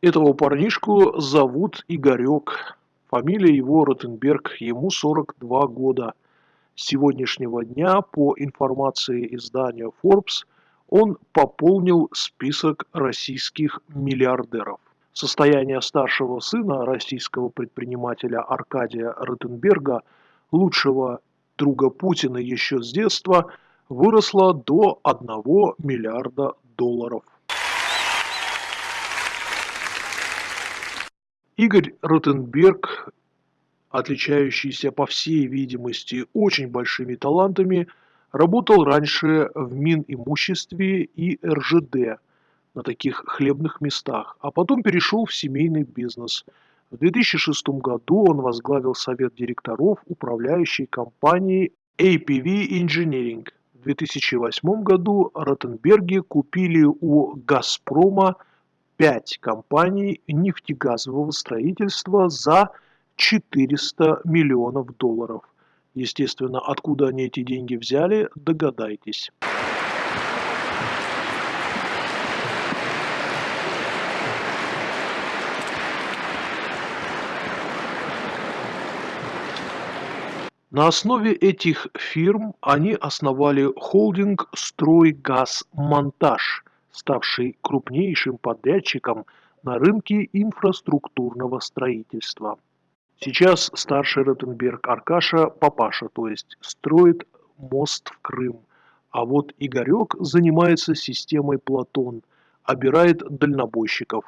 Этого парнишку зовут Игорек. Фамилия его Ротенберг, ему 42 года. С сегодняшнего дня, по информации издания Forbes, он пополнил список российских миллиардеров. Состояние старшего сына российского предпринимателя Аркадия Ротенберга, лучшего друга Путина еще с детства, выросло до 1 миллиарда долларов. Игорь Ротенберг, отличающийся по всей видимости очень большими талантами, работал раньше в Минимуществе и РЖД на таких хлебных местах, а потом перешел в семейный бизнес. В 2006 году он возглавил совет директоров управляющей компании APV Engineering. В 2008 году Ротенберги купили у «Газпрома» пять компаний нефтегазового строительства за 400 миллионов долларов. Естественно, откуда они эти деньги взяли, догадайтесь. На основе этих фирм они основали холдинг «Стройгазмонтаж», ставший крупнейшим подрядчиком на рынке инфраструктурного строительства. Сейчас старший Ротенберг Аркаша, папаша, то есть строит мост в Крым, а вот Игорек занимается системой Платон, обирает дальнобойщиков.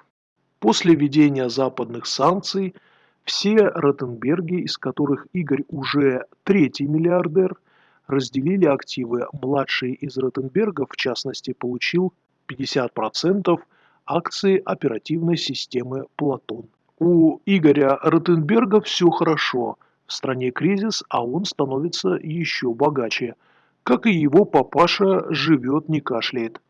После введения западных санкций все Ротенберги, из которых Игорь уже третий миллиардер, разделили активы. Младший из Ротенбергов, в частности, получил 50% акций оперативной системы «Платон». У Игоря Ротенберга все хорошо. В стране кризис, а он становится еще богаче. Как и его папаша живет, не кашляет.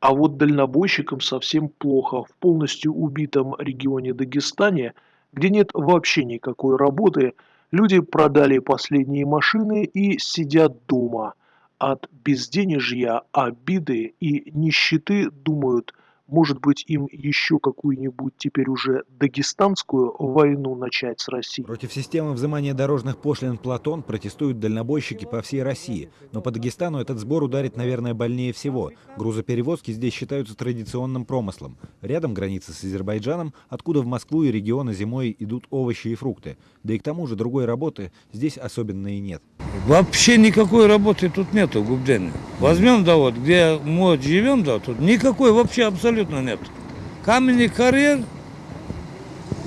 А вот дальнобойщикам совсем плохо. В полностью убитом регионе Дагестане, где нет вообще никакой работы, люди продали последние машины и сидят дома – от безденежья, обиды и нищеты думают, может быть, им еще какую-нибудь теперь уже дагестанскую войну начать с Россией. Против системы взимания дорожных пошлин «Платон» протестуют дальнобойщики по всей России. Но по Дагестану этот сбор ударит, наверное, больнее всего. Грузоперевозки здесь считаются традиционным промыслом. Рядом граница с Азербайджаном, откуда в Москву и регионы зимой идут овощи и фрукты. Да и к тому же другой работы здесь особенно и нет. Вообще никакой работы тут нету, Губдене. Возьмем, да вот, где мы живем, да, тут никакой вообще абсолютно нет. Каменный карьер,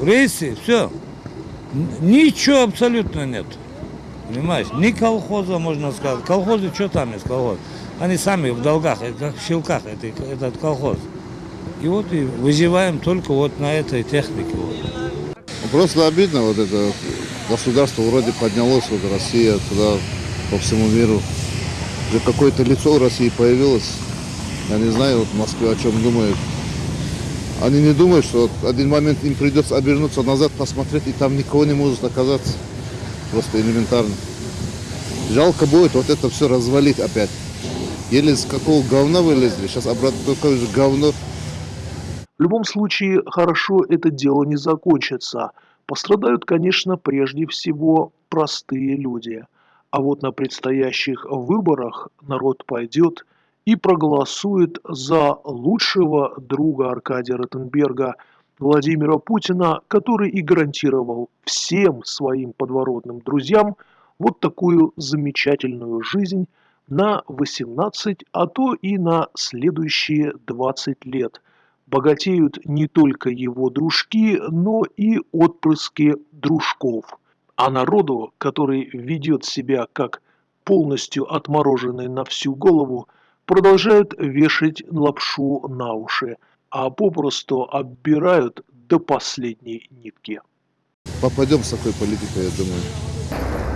рейсы, все. Ничего абсолютно нет. Понимаешь? Ни колхоза, можно сказать. Колхозы, что там есть колхоз? Они сами в долгах, как в щелках, это, этот колхоз. И вот и выживаем только вот на этой технике. Вот. Просто обидно вот это государство вроде поднялось, вот Россия туда по всему миру. Уже какое-то лицо в России появилось. Я не знаю, вот в Москве о чем думают. Они не думают, что вот один момент им придется обернуться назад, посмотреть, и там никого не может оказаться. Просто элементарно. Жалко будет вот это все развалить опять. Еле с какого говна вылезли, сейчас обратно такое же говно. В любом случае, хорошо это дело не закончится. Пострадают, конечно, прежде всего простые люди. А вот на предстоящих выборах народ пойдет и проголосует за лучшего друга Аркадия Ротенберга Владимира Путина, который и гарантировал всем своим подворотным друзьям вот такую замечательную жизнь на 18, а то и на следующие 20 лет – богатеют не только его дружки, но и отпрыски дружков. А народу, который ведет себя как полностью отмороженный на всю голову, продолжают вешать лапшу на уши, а попросту оббирают до последней нитки. Попадем с такой политикой, я думаю.